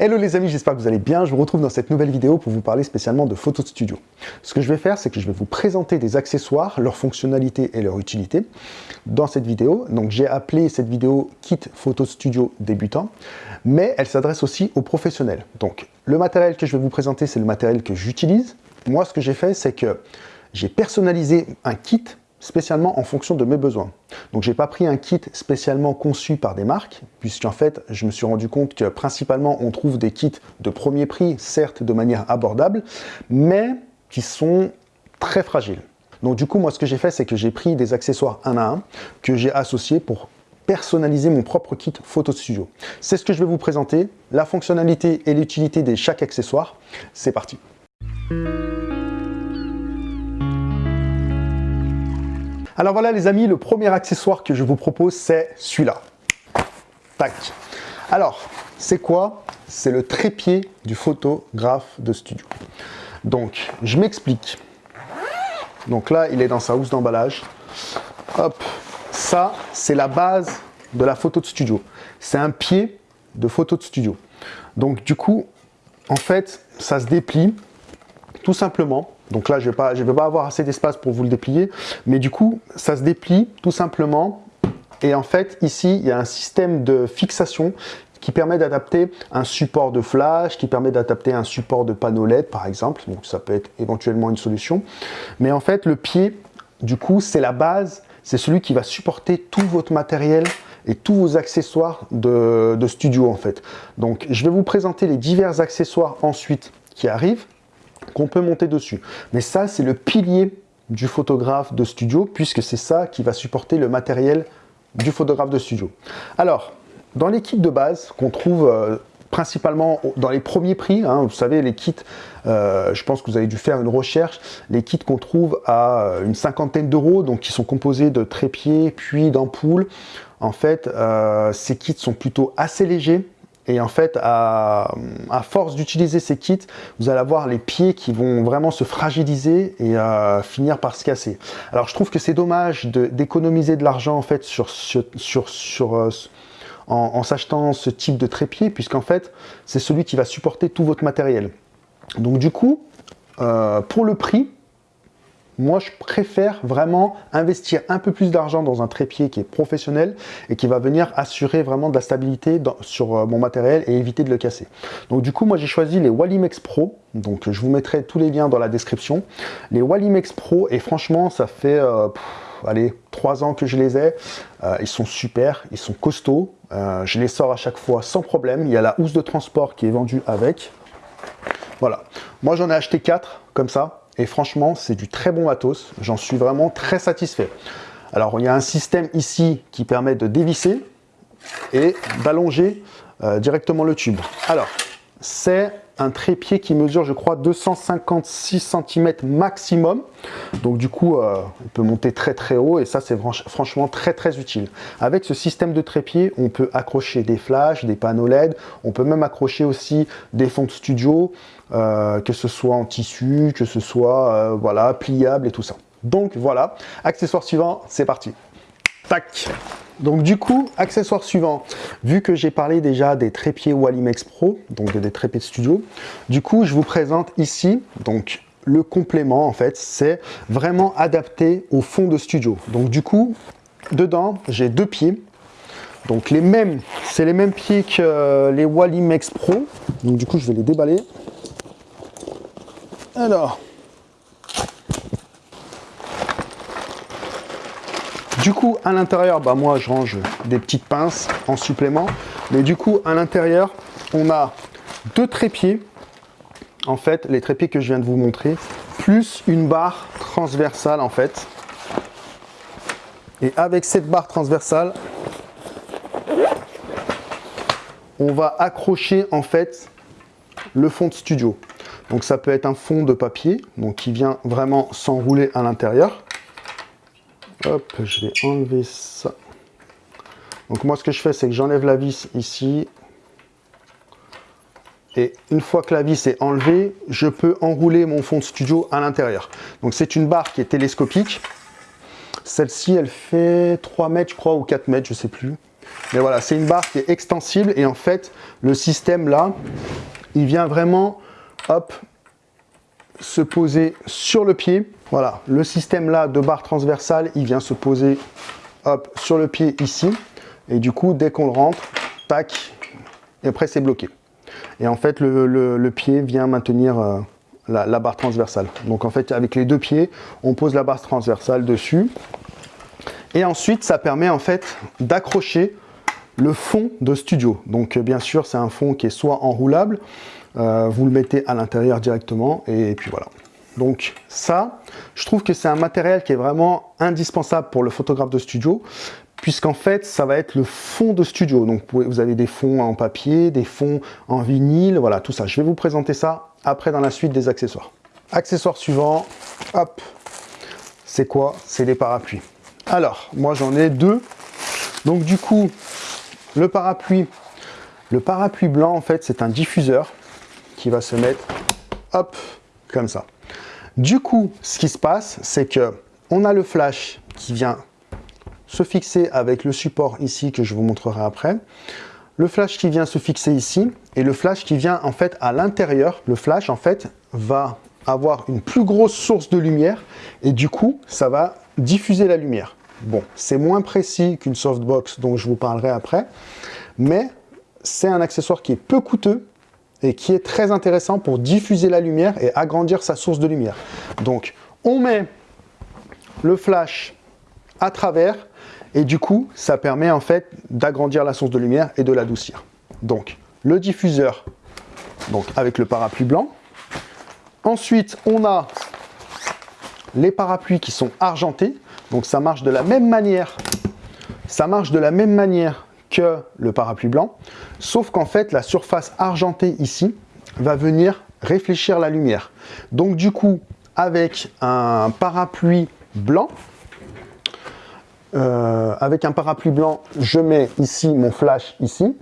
Hello les amis, j'espère que vous allez bien. Je vous retrouve dans cette nouvelle vidéo pour vous parler spécialement de photos de studio. Ce que je vais faire, c'est que je vais vous présenter des accessoires, leurs fonctionnalités et leur utilité dans cette vidéo. Donc j'ai appelé cette vidéo Kit Photo Studio débutant, mais elle s'adresse aussi aux professionnels. Donc le matériel que je vais vous présenter, c'est le matériel que j'utilise. Moi, ce que j'ai fait, c'est que j'ai personnalisé un kit spécialement en fonction de mes besoins. Donc j'ai pas pris un kit spécialement conçu par des marques, puisqu'en fait je me suis rendu compte que principalement on trouve des kits de premier prix, certes de manière abordable, mais qui sont très fragiles. Donc du coup moi ce que j'ai fait c'est que j'ai pris des accessoires un à un que j'ai associés pour personnaliser mon propre kit photo studio. C'est ce que je vais vous présenter, la fonctionnalité et l'utilité de chaque accessoire. C'est parti Alors voilà les amis, le premier accessoire que je vous propose, c'est celui-là. Tac. Alors, c'est quoi? C'est le trépied du photographe de studio. Donc, je m'explique. Donc là, il est dans sa housse d'emballage. Hop, ça, c'est la base de la photo de studio. C'est un pied de photo de studio. Donc du coup, en fait, ça se déplie tout simplement donc là, je ne vais, pas avoir assez d'espace pour vous le déplier. Mais du coup, ça se déplie tout simplement. Et en fait, ici, il y a un système de fixation qui permet d'adapter un support de flash, qui permet d'adapter un support de panneau LED, par exemple. Donc ça peut être éventuellement une solution. Mais en fait, le pied, du coup, c'est la base. C'est celui qui va supporter tout votre matériel et tous vos accessoires de studio, en fait. Donc, je vais vous présenter les divers accessoires ensuite qui arrivent qu'on peut monter dessus. Mais ça, c'est le pilier du photographe de studio, puisque c'est ça qui va supporter le matériel du photographe de studio. Alors, dans les kits de base qu'on trouve euh, principalement dans les premiers prix, hein, vous savez, les kits, euh, je pense que vous avez dû faire une recherche, les kits qu'on trouve à euh, une cinquantaine d'euros, donc qui sont composés de trépieds, puis d'ampoules. En fait, ces kits sont plutôt assez légers, et en fait, à, force d'utiliser ces kits, vous allez avoir les pieds qui vont vraiment se fragiliser et euh, finir par se casser. Alors, je trouve que c'est dommage d'économiser de, l'argent en fait sur, sur, sur, euh, en, s'achetant ce type de trépied, puisqu'en fait, c'est celui qui va supporter tout votre matériel. Donc du coup, euh, pour le prix, moi, je préfère vraiment investir un peu plus d'argent dans un trépied qui est professionnel et qui va venir assurer vraiment de la stabilité sur euh, mon matériel et éviter de le casser. Donc du coup, moi j'ai choisi les Wallimex Pro. Donc je vous mettrai tous les liens dans la description. Les Wallimex Pro, et franchement, ça fait... Euh, allez, trois ans que je les ai. Euh, ils sont super, ils sont costauds. je les sors à chaque fois sans problème. Il y a la housse de transport qui est vendue avec. Voilà. Moi, j'en ai acheté quatre comme ça. Et franchement, c'est du très bon matos. J'en suis vraiment très satisfait. Alors, il y a un système ici qui permet de dévisser et d'allonger euh, directement le tube. Alors, c'est un trépied qui mesure, je crois, 256 cm maximum. Donc du coup, euh, on peut monter très très haut et ça, c'est franchement très très utile. Avec ce système de trépied, on peut accrocher des flashs, des panneaux LED. On peut même accrocher aussi des fonds de studio, euh, que ce soit en tissu, que ce soit euh, voilà pliable et tout ça. Donc voilà, accessoire suivant, c'est parti. Tac donc du coup, accessoire suivant, vu que j'ai parlé déjà des trépieds Wallimex Pro, donc des trépieds de studio, du coup je vous présente ici donc le complément en fait, c'est vraiment adapté au fond de studio. Donc du coup, dedans j'ai deux pieds, donc les mêmes, c'est les mêmes pieds que les Wallimex Pro, donc du coup je vais les déballer. Alors, Du coup, à l'intérieur, bah moi, je range des petites pinces en supplément. Mais du coup, à l'intérieur, on a deux trépieds. En fait, les trépieds que je viens de vous montrer, plus une barre transversale, en fait. Et avec cette barre transversale, on va accrocher, en fait, le fond de studio. Donc ça peut être un fond de papier, qui vient vraiment s'enrouler à l'intérieur. Hop, je vais enlever ça. Donc moi, ce que je fais, c'est que j'enlève la vis ici. Et une fois que la vis est enlevée, je peux enrouler mon fond de studio à l'intérieur. Donc c'est une barre qui est télescopique. Celle-ci, elle fait 3 mètres, je crois, ou 4 mètres, je sais plus. Mais voilà, c'est une barre qui est extensible et en fait, le système là, il vient vraiment, hop, se poser sur le pied. Voilà, le système là de barre transversale, il vient se poser, hop, sur le pied ici. Et du coup, dès qu'on le rentre, tac, et après c'est bloqué. Et en fait, le, pied vient maintenir euh, la, barre transversale. Donc en fait, avec les deux pieds, on pose la barre transversale dessus. Et ensuite, ça permet en fait d'accrocher le fond de studio. Donc bien sûr, c'est un fond qui est soit enroulable, euh, vous le mettez à l'intérieur directement, et puis voilà. Donc ça, je trouve que c'est un matériel qui est vraiment indispensable pour le photographe de studio, puisqu'en fait, ça va être le fond de studio. Donc vous avez des fonds en papier, des fonds en vinyle, voilà, tout ça. Je vais vous présenter ça après dans la suite des accessoires. Accessoire suivant, hop, c'est quoi? C'est les parapluies. Alors, moi j'en ai deux. Donc du coup, le parapluie, le parapluie blanc, en fait, c'est un diffuseur qui va se mettre, hop, comme ça. Du coup, ce qui se passe, c'est que on a le flash qui vient se fixer avec le support ici que je vous montrerai après. Le flash qui vient se fixer ici et le flash qui vient en fait à l'intérieur. Le flash en fait va avoir une plus grosse source de lumière et du coup ça va diffuser la lumière. Bon, c'est moins précis qu'une softbox dont je vous parlerai après, mais c'est un accessoire qui est peu coûteux et qui est très intéressant pour diffuser la lumière et agrandir sa source de lumière. Donc, on met le flash à travers et du coup, ça permet en fait d'agrandir la source de lumière et de l'adoucir. Donc, le diffuseur donc avec le parapluie blanc. Ensuite, on a les parapluies qui sont argentés. Donc, ça marche de la même manière. Ça marche de la même manière que le parapluie blanc, sauf qu'en fait, la surface argentée ici va venir réfléchir la lumière. Donc, du coup, avec un parapluie blanc, euh, avec un parapluie blanc, je mets ici mon flash ici.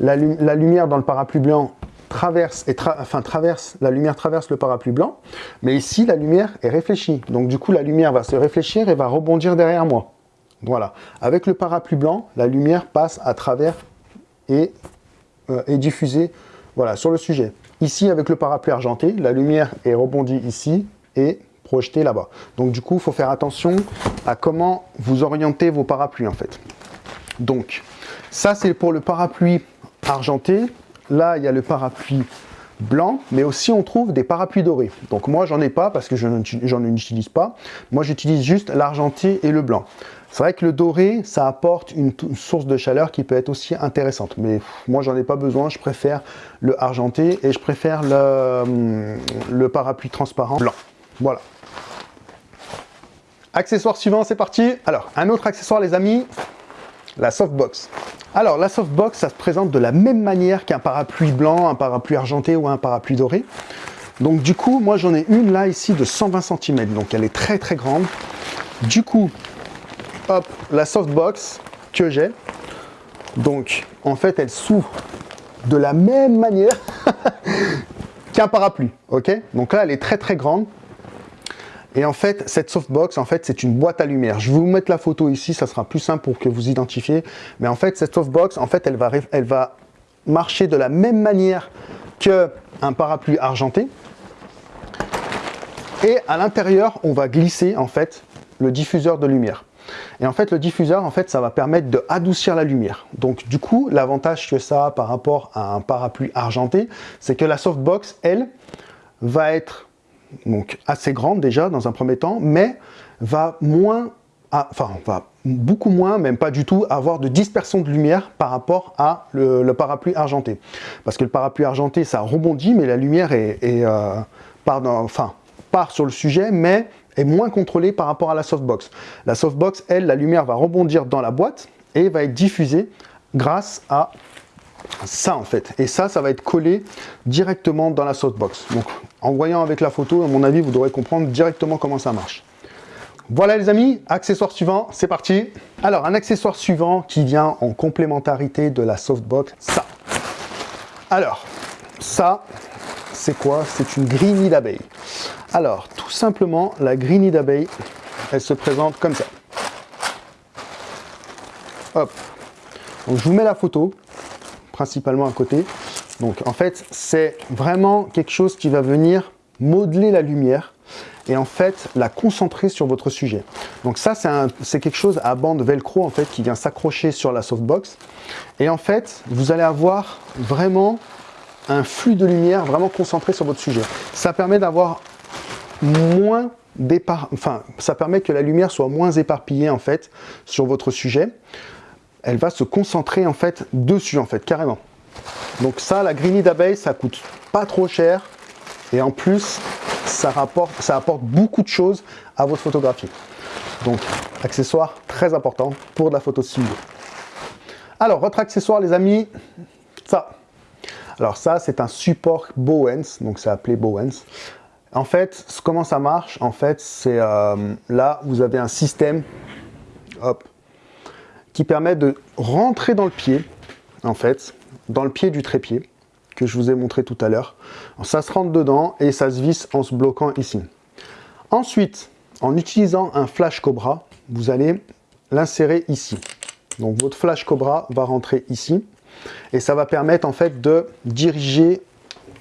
La, lumière dans le parapluie blanc traverse, et traverse, la lumière traverse le parapluie blanc, mais ici la lumière est réfléchie. Donc du coup la lumière va se réfléchir et va rebondir derrière moi. Voilà. Avec le parapluie blanc, la lumière passe à travers et euh, est diffusée voilà, sur le sujet. Ici, avec le parapluie argenté, la lumière est rebondie ici et projetée là-bas. Donc du coup, il faut faire attention à comment vous orientez vos parapluies en fait. Donc, ça c'est pour le parapluie argenté. Là, il y a le parapluie blanc, mais aussi on trouve des parapluies dorés. Donc moi, j'en ai pas parce que j'en utilise pas. Moi, j'utilise juste l'argenté et le blanc. C'est vrai que le doré, ça apporte une, source de chaleur qui peut être aussi intéressante. Mais moi, j'en ai pas besoin. Je préfère le argenté et je préfère le, hum, le parapluie transparent blanc. Voilà. Accessoire suivant, c'est parti. Alors, un autre accessoire, les amis, la softbox. Alors, la softbox, ça se présente de la même manière qu'un parapluie blanc, un parapluie argenté ou un parapluie doré. Donc, du coup, moi, j'en ai une là, ici, de 120 cm. Donc, elle est très, très grande. Du coup, hop, la softbox que j'ai. Donc, en fait, elle s'ouvre de la même manière qu'un parapluie, ok? Donc là, elle est très, très grande. Et en fait, cette softbox, en fait, c'est une boîte à lumière. Je vais vous mettre la photo ici, ça sera plus simple pour que vous identifiez. Mais en fait, cette softbox, en fait, elle va, elle va marcher de la même manière qu'un parapluie argenté. Et à l'intérieur, on va glisser, en fait, le diffuseur de lumière. Et en fait, le diffuseur, en fait, ça va permettre de adoucir la lumière. Donc, du coup, l'avantage que ça a par rapport à un parapluie argenté, c'est que la softbox, elle, va être donc assez grande déjà dans un premier temps, mais va moins, enfin va beaucoup moins, même pas du tout, avoir de dispersion de lumière par rapport à le, parapluie argenté. Parce que le parapluie argenté, ça rebondit, mais la lumière est, euh, enfin, part sur le sujet, mais est moins contrôlée par rapport à la softbox. La softbox, elle, la lumière va rebondir dans la boîte et va être diffusée grâce à ça en fait. Et ça, ça va être collé directement dans la softbox. Donc en voyant avec la photo, à mon avis, vous devrez comprendre directement comment ça marche. Voilà les amis, accessoire suivant, c'est parti. Alors un accessoire suivant qui vient en complémentarité de la softbox, ça. Alors, ça, c'est quoi? C'est une grille d'abeille. Alors, tout simplement, la grille d'abeille, elle se présente comme ça. Hop, Donc, je vous mets la photo, principalement à côté. Donc, en fait, c'est vraiment quelque chose qui va venir modeler la lumière et en fait la concentrer sur votre sujet. Donc ça, c'est quelque chose à bande velcro en fait qui vient s'accrocher sur la softbox. Et en fait, vous allez avoir vraiment un flux de lumière vraiment concentré sur votre sujet. Ça permet d'avoir moins départ, enfin, ça permet que la lumière soit moins éparpillée en fait sur votre sujet. Elle va se concentrer en fait dessus en fait, carrément. Donc ça, la greenie d'abeille, ça coûte pas trop cher. Et en plus, ça, rapporte, ça apporte beaucoup de choses à votre photographie. Donc, accessoire très important pour de la photo studio. Alors, votre accessoire, les amis, ça. Alors ça, c'est un support Bowens, donc c'est appelé Bowens. En fait, comment ça marche En fait, c'est euh, là, vous avez un système hop, qui permet de rentrer dans le pied, en fait, dans le pied du trépied que je vous ai montré tout à l'heure. Ça se rentre dedans et ça se visse en se bloquant ici. Ensuite, en utilisant un flash cobra, vous allez l'insérer ici. Donc votre flash cobra va rentrer ici et ça va permettre en fait de diriger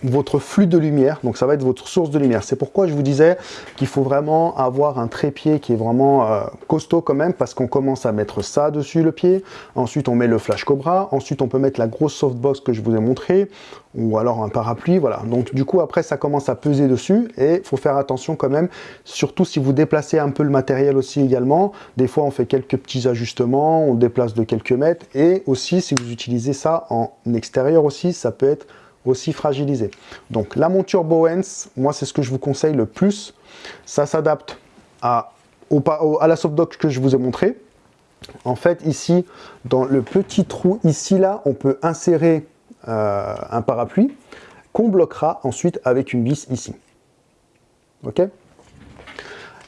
votre flux de lumière, donc ça va être votre source de lumière. C'est pourquoi je vous disais qu'il faut vraiment avoir un trépied qui est vraiment euh, costaud quand même, parce qu'on commence à mettre ça dessus le pied, ensuite on met le flash cobra, ensuite on peut mettre la grosse softbox que je vous ai montré, ou alors un parapluie, voilà. Donc du coup après ça commence à peser dessus, et il faut faire attention quand même, surtout si vous déplacez un peu le matériel aussi également, des fois on fait quelques petits ajustements, on déplace de quelques mètres, et aussi si vous utilisez ça en extérieur aussi, ça peut être aussi fragilisé. Donc la monture Bowens, moi c'est ce que je vous conseille le plus. Ça s'adapte à, à la softbox que je vous ai montré. En fait ici, dans le petit trou ici là, on peut insérer euh, un parapluie qu'on bloquera ensuite avec une vis ici. Ok?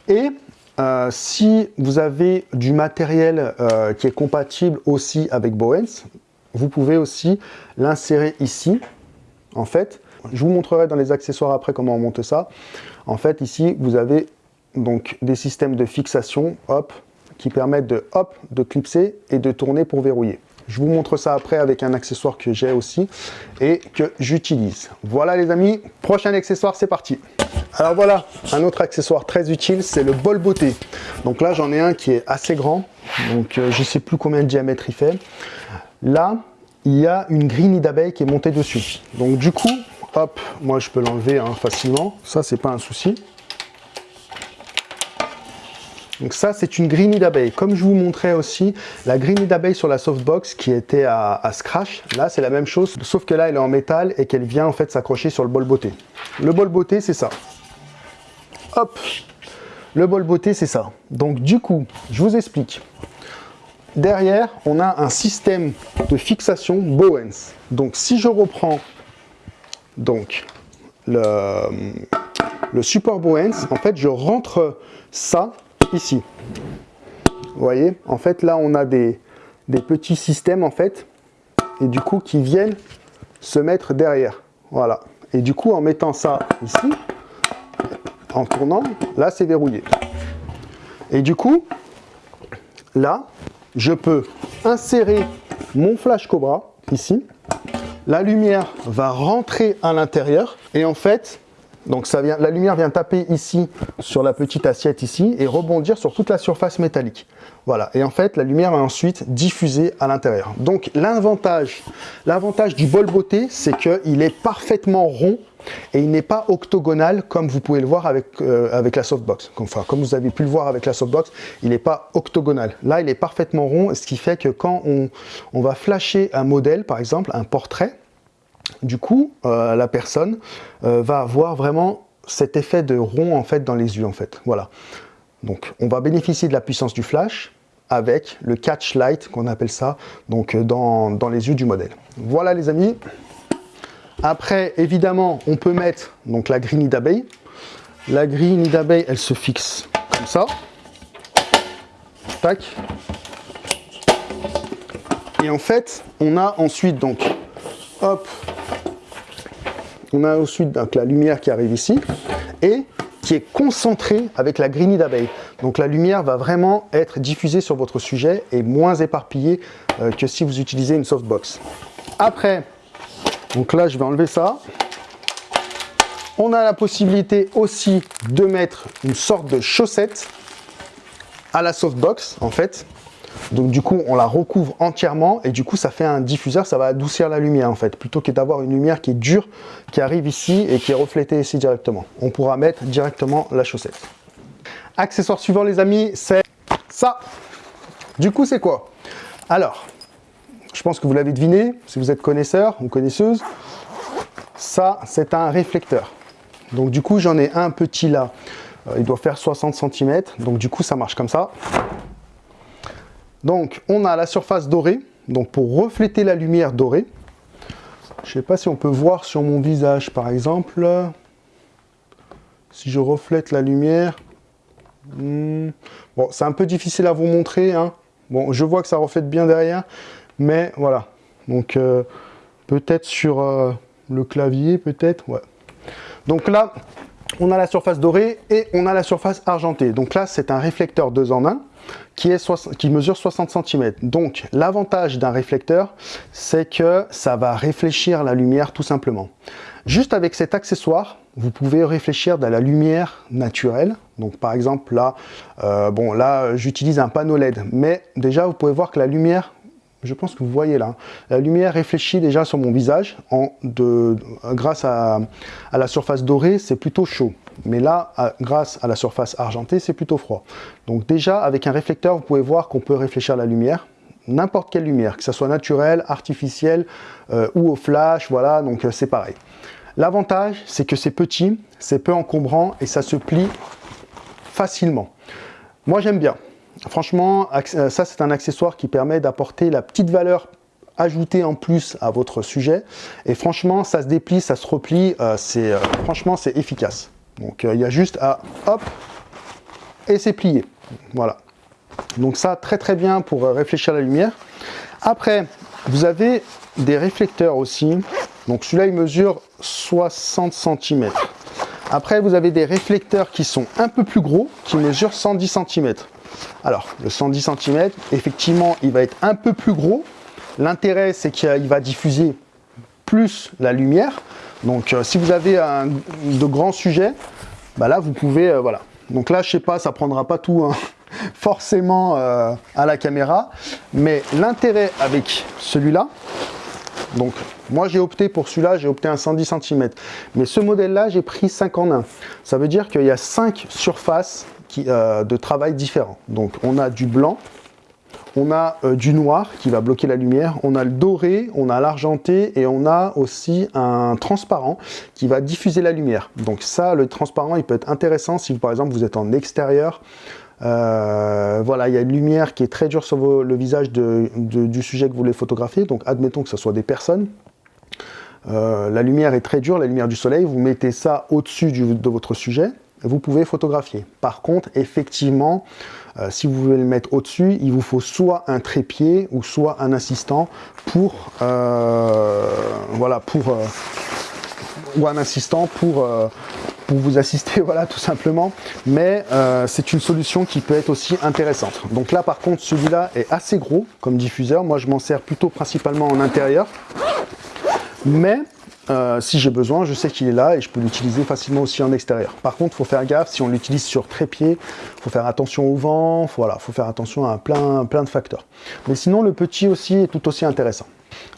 Et euh, si vous avez du matériel euh, qui est compatible aussi avec Bowens, vous pouvez aussi l'insérer ici en fait, je vous montrerai dans les accessoires après comment on monte ça. En fait, ici, vous avez donc des systèmes de fixation, hop, qui permettent de, hop, de clipser et de tourner pour verrouiller. Je vous montre ça après avec un accessoire que j'ai aussi et que j'utilise. Voilà les amis, prochain accessoire, c'est parti. Alors voilà, un autre accessoire très utile, c'est le bol beauté. Donc là, j'en ai un qui est assez grand, donc euh, je ne sais plus combien de diamètre il fait. Là, il y a une grille d'abeilles qui est montée dessus. Donc du coup, hop, moi je peux l'enlever hein, facilement. Ça, c'est pas un souci. Donc ça, c'est une grille d'abeilles. Comme je vous montrais aussi, la grille d'abeilles sur la softbox qui était à, scratch, là, c'est la même chose, sauf que là, elle est en métal et qu'elle vient en fait s'accrocher sur le bol beauté. Le bol beauté, c'est ça. Hop Le bol beauté, c'est ça. Donc du coup, je vous explique. Derrière, on a un système de fixation Bowens. Donc, si je reprends donc, le, support Bowens, en fait, je rentre ça ici. Vous voyez En fait, là, on a des, des petits systèmes, en fait, et du coup, qui viennent se mettre derrière. Voilà. Et du coup, en mettant ça ici, en tournant, là, c'est verrouillé. Et du coup, là, je peux insérer mon flash Cobra ici. La lumière va rentrer à l'intérieur et en fait, donc la lumière vient taper ici sur la petite assiette ici et rebondir sur toute la surface métallique. Voilà, et en fait, la lumière va ensuite diffuser à l'intérieur. Donc l'avantage du bol beauté, c'est qu'il est parfaitement rond et il n'est pas octogonal comme vous pouvez le voir avec, euh, avec la softbox. Enfin, comme vous avez pu le voir avec la softbox, il n'est pas octogonal. Là, il est parfaitement rond, ce qui fait que quand on, va flasher un modèle, par exemple, un portrait, du coup, euh, la personne euh, va avoir vraiment cet effet de rond en fait dans les yeux en fait. Voilà. Donc, on va bénéficier de la puissance du flash avec le catch light qu'on appelle ça, donc dans, dans les yeux du modèle. Voilà les amis, après, évidemment, on peut mettre donc, la grille d'abeille. La grille d'abeille, elle se fixe comme ça. Tac. Et en fait, on a ensuite donc, hop, on a ensuite donc, la lumière qui arrive ici. Et qui est concentré avec la greenie d'abeille. Donc la lumière va vraiment être diffusée sur votre sujet et moins éparpillée euh, que si vous utilisez une softbox. Après, donc là je vais enlever ça. On a la possibilité aussi de mettre une sorte de chaussette à la softbox en fait. Donc du coup, on la recouvre entièrement et du coup, ça fait un diffuseur, ça va adoucir la lumière en fait, plutôt que d'avoir une lumière qui est dure, qui arrive ici et qui est reflétée ici directement. On pourra mettre directement la chaussette. Accessoire suivant les amis, c'est ça. Du coup, c'est quoi? Alors, je pense que vous l'avez deviné, si vous êtes connaisseur ou connaisseuse, ça, c'est un réflecteur. Donc du coup, j'en ai un petit là, euh, il doit faire 60 cm, donc du coup, ça marche comme ça. Donc, on a la surface dorée, donc pour refléter la lumière dorée. Je ne sais pas si on peut voir sur mon visage, par exemple. Si je reflète la lumière. Hmm, bon, c'est un peu difficile à vous montrer. Hein. Bon, je vois que ça reflète bien derrière. Mais voilà. Donc, euh, peut-être sur euh, le clavier, peut-être. Donc là, on a la surface dorée et on a la surface argentée. Donc là, c'est un réflecteur 2 en 1 qui, est qui mesure 60 cm. Donc l'avantage d'un réflecteur, c'est que ça va réfléchir la lumière tout simplement. Juste avec cet accessoire, vous pouvez réfléchir de la lumière naturelle. Donc par exemple là, euh, bon là j'utilise un panneau LED, mais déjà vous pouvez voir que la lumière je pense que vous voyez là, la lumière réfléchit déjà sur mon visage, en de, grâce à, la surface dorée, c'est plutôt chaud. Mais là, grâce à la surface argentée, c'est plutôt froid. Donc déjà, avec un réflecteur, vous pouvez voir qu'on peut réfléchir la lumière, n'importe quelle lumière, que ce soit naturelle, artificielle euh, ou au flash, voilà, donc euh, c'est pareil. L'avantage, c'est que c'est petit, c'est peu encombrant et ça se plie facilement. Moi, j'aime bien. Franchement, euh, ça, c'est un accessoire qui permet d'apporter la petite valeur ajoutée en plus à votre sujet. Et franchement, ça se déplie, ça se replie. c'est franchement, c'est efficace. Donc euh, il y a juste à hop et c'est plié. Voilà. Donc ça très très bien pour euh, réfléchir la lumière. Après, vous avez des réflecteurs aussi. Donc celui-là il mesure 60 cm. Après vous avez des réflecteurs qui sont un peu plus gros, qui mesurent 110 cm. Alors le 110 cm, effectivement il va être un peu plus gros. L'intérêt c'est qu'il va diffuser plus la lumière. Donc euh, si vous avez de grands sujets, bah là vous pouvez, euh, voilà. Donc là je sais pas, ça prendra pas tout hein, forcément euh, à la caméra, mais l'intérêt avec celui-là, donc moi j'ai opté pour celui-là, j'ai opté un 110 cm, mais ce modèle-là j'ai pris 5 en 1. Ça veut dire qu'il y a 5 surfaces qui, de travail différents. Donc on a du blanc, on a euh, du noir qui va bloquer la lumière, on a le doré, on a l'argenté et on a aussi un transparent qui va diffuser la lumière. Donc ça, le transparent, il peut être intéressant si par exemple vous êtes en extérieur, euh, voilà, il y a une lumière qui est très dure sur le visage du sujet que vous voulez photographier. Donc, admettons que ce soit des personnes. Euh, la lumière est très dure, la lumière du soleil. Vous mettez ça au-dessus de votre sujet. Vous pouvez photographier. Par contre, effectivement, euh, si vous voulez le mettre au-dessus, il vous faut soit un trépied ou soit un assistant pour, euh, voilà, pour, euh, ou un assistant pour, pour vous assister, voilà, tout simplement. Mais c'est une solution qui peut être aussi intéressante. Donc là, par contre, celui-là est assez gros comme diffuseur. Moi, je m'en sers plutôt principalement en intérieur. Mais euh, si j'ai besoin, je sais qu'il est là et je peux l'utiliser facilement aussi en extérieur. Par contre, il faut faire gaffe, si on l'utilise sur trépied, il faut faire attention au vent, voilà, il faut faire attention à plein, plein de facteurs. Mais sinon, le petit aussi est tout aussi intéressant.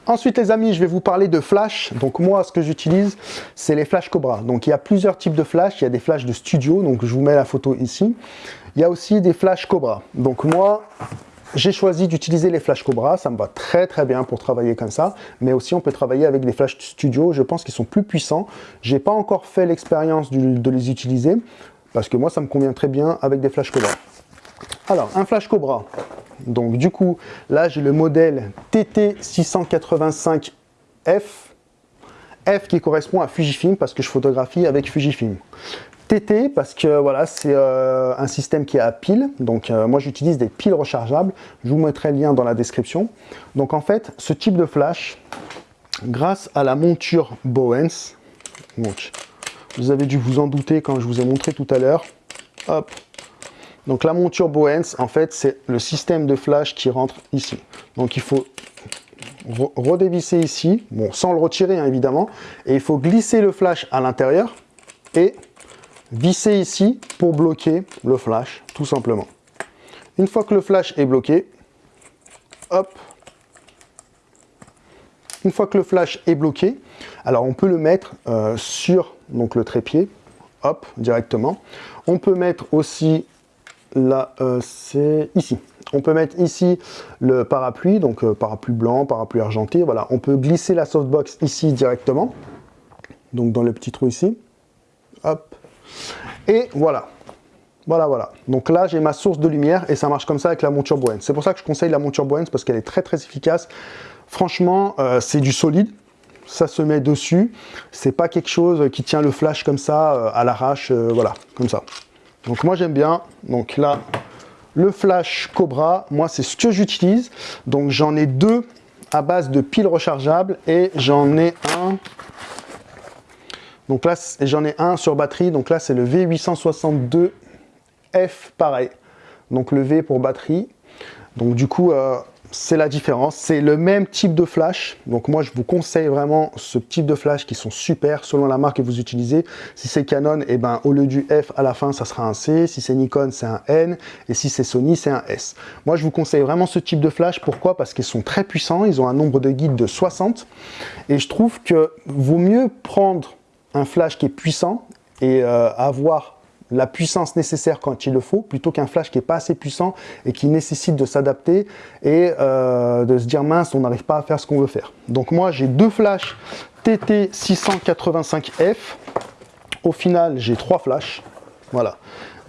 Ensuite, les amis, je vais vous parler de flash. Donc moi, ce que j'utilise, c'est les flash Cobra. Donc il y a plusieurs types de flash. Il y a des flashs de studio, donc je vous mets la photo ici. Il y a aussi des flash Cobra. Donc moi, j'ai choisi d'utiliser les Flash Cobra, ça me va très très bien pour travailler comme ça, mais aussi on peut travailler avec des Flash Studio, je pense qu'ils sont plus puissants. J'ai pas encore fait l'expérience de les utiliser, parce que moi ça me convient très bien avec des Flash Cobra. Alors, un Flash Cobra, donc du coup, là j'ai le modèle TT685F, F qui correspond à Fujifilm parce que je photographie avec Fujifilm. TT parce que voilà c'est euh, un système qui est à pile donc euh, moi j'utilise des piles rechargeables je vous mettrai le lien dans la description donc en fait ce type de flash grâce à la monture Bowens donc Vous avez dû vous en douter quand je vous ai montré tout à l'heure. Hop. Donc la monture Bowens, en fait, c'est le système de flash qui rentre ici. Donc il faut redévisser ici, bon, sans le retirer hein, évidemment, et il faut glisser le flash à l'intérieur et visser ici pour bloquer le flash, tout simplement. Une fois que le flash est bloqué, hop, une fois que le flash est bloqué, alors on peut le mettre euh, sur donc, le trépied, hop, directement. On peut mettre aussi, là, euh, c'est ici. On peut mettre ici le parapluie, donc euh, parapluie blanc, parapluie argenté, voilà. On peut glisser la softbox ici directement, donc dans le petit trou ici, hop. Et voilà, voilà, voilà. Donc là, j'ai ma source de lumière et ça marche comme ça avec la monture Bowens. C'est pour ça que je conseille la monture Bowens parce qu'elle est très très efficace. Franchement, euh, c'est du solide. Ça se met dessus. C'est pas quelque chose qui tient le flash comme ça euh, à l'arrache, euh, voilà, comme ça. Donc moi j'aime bien. Donc là, le flash Cobra, moi c'est ce que j'utilise. Donc j'en ai deux à base de piles rechargeables et j'en ai un donc là, j'en ai un sur batterie. Donc là, c'est le V862 F pareil. Donc le V pour batterie. Donc du coup, euh, c'est la différence. C'est le même type de flash. Donc moi, je vous conseille vraiment ce type de flash qui sont super selon la marque que vous utilisez. Si c'est Canon, eh ben, au lieu du F à la fin, ça sera un C. Si c'est Nikon, c'est un N. Et si c'est Sony, c'est un S. Moi, je vous conseille vraiment ce type de flash. Pourquoi? Parce qu'ils sont très puissants. Ils ont un nombre de guides de 60. Et je trouve que vaut mieux prendre un flash qui est puissant et euh, avoir la puissance nécessaire quand il le faut, plutôt qu'un flash qui n'est pas assez puissant et qui nécessite de s'adapter et euh, de se dire mince, on n'arrive pas à faire ce qu'on veut faire. Donc moi j'ai deux flashs TT685F. Au final, j'ai trois flashs. Voilà.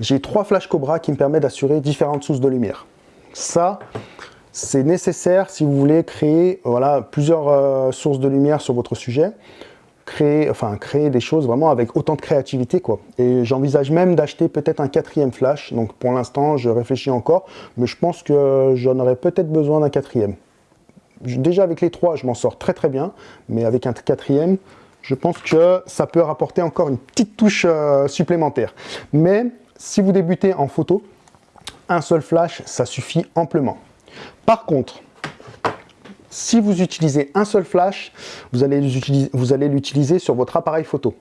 J'ai trois flashs Cobra qui me permettent d'assurer différentes sources de lumière. Ça, c'est nécessaire si vous voulez créer voilà, plusieurs euh, sources de lumière sur votre sujet créer, enfin, créer des choses vraiment avec autant de créativité. Quoi. Et j'envisage même d'acheter peut-être un quatrième flash. Donc pour l'instant, je réfléchis encore, mais je pense que j'en aurais peut-être besoin d'un quatrième. Déjà avec les trois, je m'en sors très très bien, mais avec un quatrième, je pense que ça peut rapporter encore une petite touche euh, supplémentaire. Mais si vous débutez en photo, un seul flash, ça suffit amplement. Par contre, si vous utilisez un seul flash, vous allez l'utiliser sur votre appareil photo.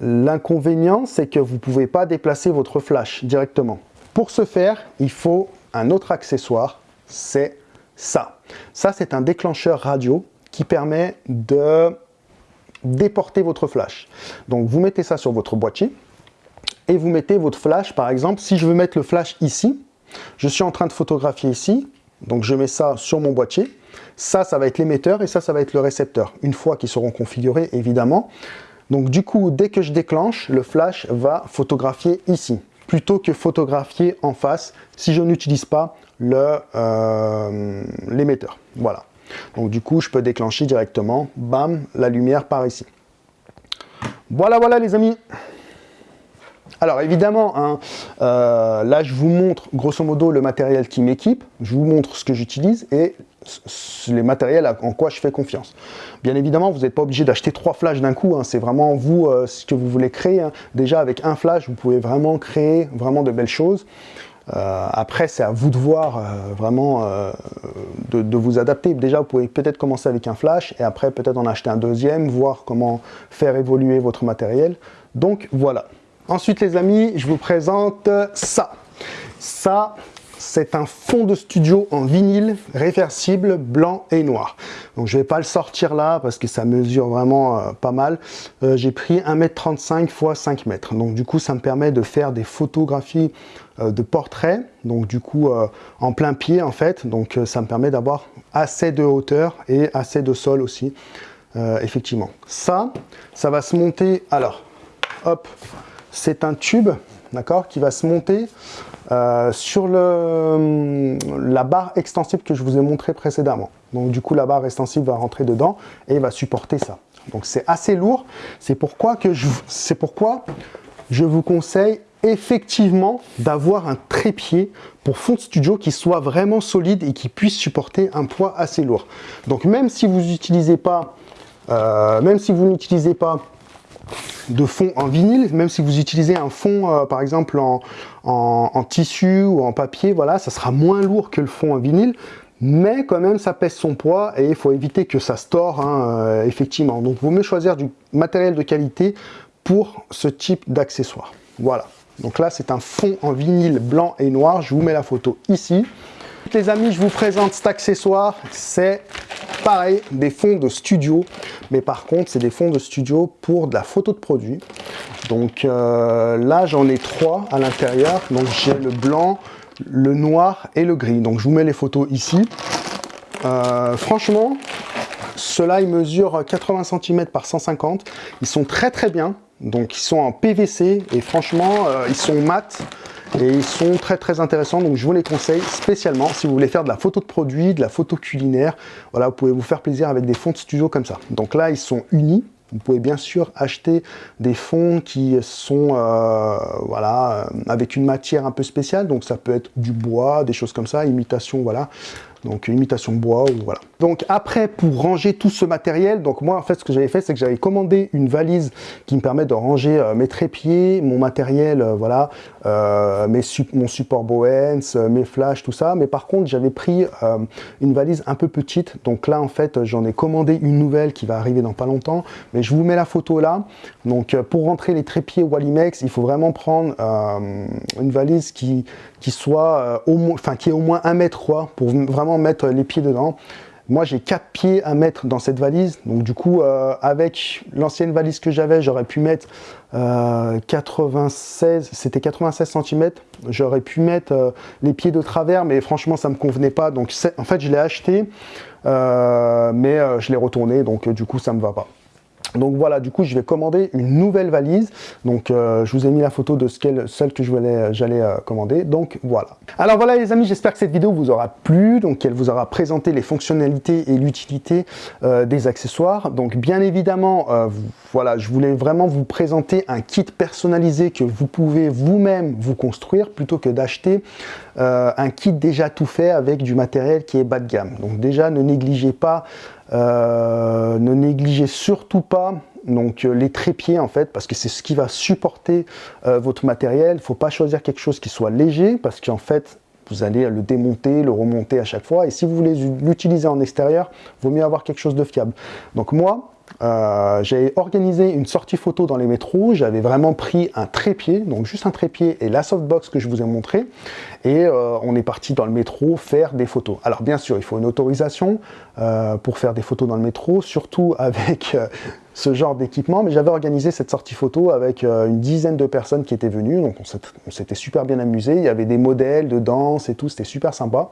L'inconvénient, c'est que vous ne pouvez pas déplacer votre flash directement. Pour ce faire, il faut un autre accessoire, c'est ça. Ça, c'est un déclencheur radio qui permet de déporter votre flash. Donc, vous mettez ça sur votre boîtier et vous mettez votre flash, par exemple, si je veux mettre le flash ici, je suis en train de photographier ici, donc je mets ça sur mon boîtier. Ça, ça va être l'émetteur et ça, ça va être le récepteur. Une fois qu'ils seront configurés, évidemment. Donc du coup, dès que je déclenche, le flash va photographier ici, plutôt que photographier en face si je n'utilise pas euh, l'émetteur. voilà. Donc du coup, je peux déclencher directement, bam, la lumière par ici. Voilà, voilà les amis alors évidemment, hein, euh, là je vous montre grosso modo le matériel qui m'équipe, je vous montre ce que j'utilise et les matériels en quoi je fais confiance. Bien évidemment, vous n'êtes pas obligé d'acheter trois flashs d'un coup, hein. c'est vraiment vous euh, ce que vous voulez créer. Hein. Déjà avec un flash, vous pouvez vraiment créer vraiment de belles choses. Euh, après, c'est à vous de voir vraiment de, de, vous adapter. Déjà, vous pouvez peut-être commencer avec un flash et après peut-être en acheter un deuxième, voir comment faire évoluer votre matériel. Donc voilà. Ensuite, les amis, je vous présente ça. Ça, c'est un fond de studio en vinyle réversible blanc et noir. Donc je vais pas le sortir là parce que ça mesure vraiment euh, pas mal. Euh, j'ai pris 1m35 x 5 mètres. Donc du coup ça me permet de faire des photographies euh, de portraits. Donc du coup en plein pied en fait. Donc ça me permet d'avoir assez de hauteur et assez de sol aussi. effectivement. Ça, ça va se monter. Alors, hop, c'est un tube qui va se monter euh, sur le, la barre extensible que je vous ai montré précédemment. Donc du coup, la barre extensible va rentrer dedans et va supporter ça. Donc c'est assez lourd. C'est pourquoi, je, vous conseille effectivement d'avoir un trépied pour fond studio qui soit vraiment solide et qui puisse supporter un poids assez lourd. Donc même si vous n'utilisez pas, euh, même si vous n'utilisez pas de fond en vinyle, même si vous utilisez un fond, euh, par exemple, en, tissu ou en papier, voilà, ça sera moins lourd que le fond en vinyle, mais quand même, ça pèse son poids et il faut éviter que ça se hein, euh, effectivement. Donc, vous mieux choisir du matériel de qualité pour ce type d'accessoire. Voilà. Donc là, c'est un fond en vinyle blanc et noir. Je vous mets la photo ici. Les amis, je vous présente cet accessoire. C'est pareil, des fonds de studio. Mais par contre, c'est des fonds de studio pour de la photo de produit. Donc euh, là, j'en ai trois à l'intérieur. Donc j'ai le blanc, le noir et le gris. Donc je vous mets les photos ici. Euh, franchement, ceux-là, ils mesurent 80 cm par 150. Ils sont très très bien. Donc ils sont en PVC et franchement, euh, ils sont mat et ils sont très très intéressants. Donc je vous les conseille spécialement si vous voulez faire de la photo de produit, de la photo culinaire. Voilà, vous pouvez vous faire plaisir avec des fonds de studio comme ça. Donc là, ils sont unis. Vous pouvez bien sûr acheter des fonds qui sont euh, voilà, euh, avec une matière un peu spéciale. Donc ça peut être du bois, des choses comme ça, imitation, voilà donc imitation bois ou voilà. Donc après pour ranger tout ce matériel, donc moi en fait ce que j'avais fait c'est que j'avais commandé une valise qui me permet de ranger euh, mes trépieds, mon matériel, euh, voilà, euh, mes mon support Bowens, mes flashs, tout ça. Mais par contre j'avais pris une valise un peu petite, donc là en fait j'en ai commandé une nouvelle qui va arriver dans pas longtemps. Mais je vous mets la photo là. Donc pour rentrer les trépieds Wallimex, il faut vraiment prendre une valise qui qui soit au moins, enfin qui est au moins 1 mètre 3 pour vraiment mettre les pieds dedans. Moi, j'ai quatre pieds à mettre dans cette valise. Donc, du coup, euh, avec l'ancienne valise que j'avais, j'aurais pu mettre 96, euh, c'était 96 cm. J'aurais pu mettre euh, les pieds de travers, mais franchement, ça me convenait pas. Donc, en fait, je l'ai acheté, mais je l'ai retourné. Donc, du coup, ça me va pas. Donc voilà, du coup, je vais commander une nouvelle valise. Donc, euh, je vous ai mis la photo de ce celle que j'allais euh, commander. Donc, voilà. Alors voilà, les amis, j'espère que cette vidéo vous aura plu. Donc, qu'elle vous aura présenté les fonctionnalités et l'utilité euh, des accessoires. Donc, bien évidemment, voilà, je voulais vraiment vous présenter un kit personnalisé que vous pouvez vous-même vous construire plutôt que d'acheter un kit déjà tout fait avec du matériel qui est bas de gamme. Donc, déjà, ne négligez pas euh, ne négligez surtout pas donc euh, les trépieds en fait parce que c'est ce qui va supporter euh, votre matériel. Il ne faut pas choisir quelque chose qui soit léger parce qu'en fait vous allez le démonter, le remonter à chaque fois et si vous voulez l'utiliser en extérieur, vaut mieux avoir quelque chose de fiable. Donc moi, euh, j'ai organisé une sortie photo dans les métros, j'avais vraiment pris un trépied, donc juste un trépied et la softbox que je vous ai montré, et euh, on est parti dans le métro faire des photos. Alors bien sûr, il faut une autorisation euh, pour faire des photos dans le métro, surtout avec ce genre d'équipement, mais j'avais organisé cette sortie photo avec une dizaine de personnes qui étaient venues, donc on s'était super bien amusé, il y avait des modèles de danse et tout, c'était super sympa.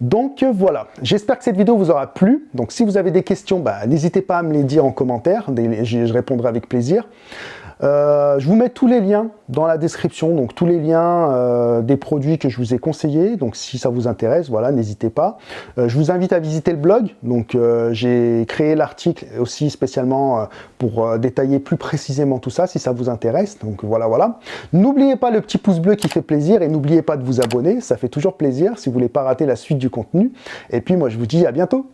Donc euh, voilà, j'espère que cette vidéo vous aura plu. Donc si vous avez des questions, bah, n'hésitez pas à me les dire en commentaire, je répondrai avec plaisir. Euh, je vous mets tous les liens dans la description, donc tous les liens euh, des produits que je vous ai conseillés. Donc si ça vous intéresse, voilà, n'hésitez pas. Euh, je vous invite à visiter le blog. Donc j'ai créé l'article aussi spécialement pour détailler plus précisément tout ça, si ça vous intéresse. Donc voilà, voilà. N'oubliez pas le petit pouce bleu qui fait plaisir et n'oubliez pas de vous abonner, ça fait toujours plaisir si vous voulez pas rater la suite du contenu. Et puis moi je vous dis à bientôt.